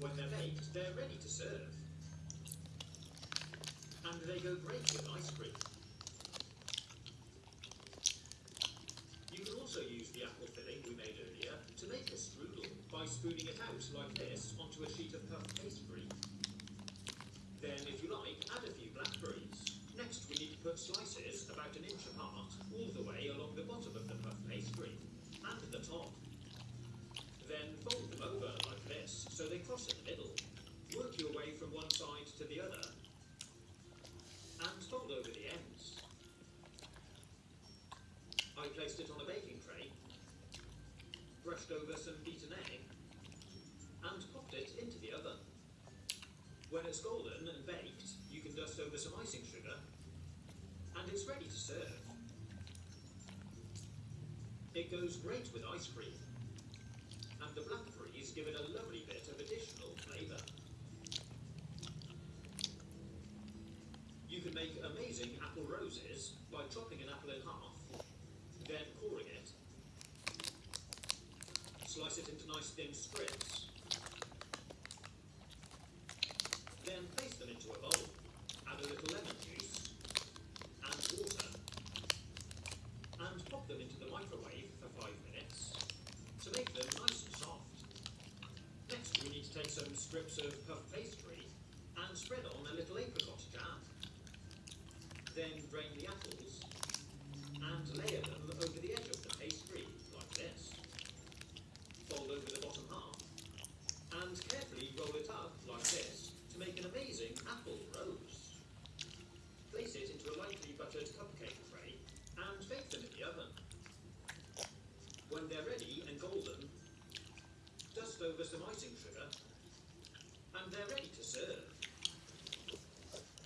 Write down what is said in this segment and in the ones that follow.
they're baked, they're ready to serve. And they go great with ice cream. You can also use the apple filling we made earlier to make a strudel by spooning it out like this onto a sheet of puff pastry. Then, if you like, add a few blackberries. Next, we need to put slices about an inch apart all the way along the bottom of the puff pastry and the top. Then fold them over like this so they cross in the middle. Work your way from one side to the other and fold over the ends. I placed it on a baking tray, brushed over some beaten egg, and popped it into the oven. When it's golden and baked, you can dust over some icing sugar, and it's ready to serve. It goes great with ice cream, and the give it a lovely bit of additional flavour. You can make amazing apple roses by chopping an apple in half, then coring it. Slice it into nice thin strips. Then place them into a bowl. Add a little lemon juice and water. And pop them into the microwave for five minutes to make them nice and soft. Next, we need to take some strips of puff pastry and spread on a little apricot jam. Then drain the apples and layer them over the edge of the pastry, like this. Fold over the bottom half and carefully roll it up like this to make an amazing apple rose. Place it into a lightly buttered cupcake tray and bake them in the oven. When they're ready and golden, over some icing sugar and they're ready to serve.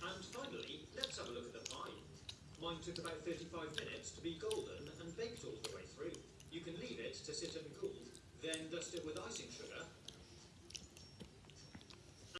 And finally, let's have a look at the pie. Mine took about 35 minutes to be golden and baked all the way through. You can leave it to sit and cool, then dust it with icing sugar